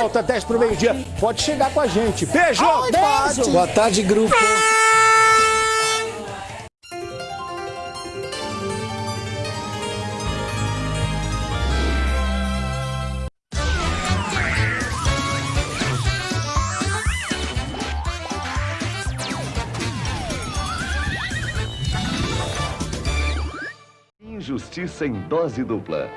volta, 10 pro meio-dia. Pode chegar com a gente. Beijo! Beijo. Boa tarde, grupo. Injustiça em dose dupla.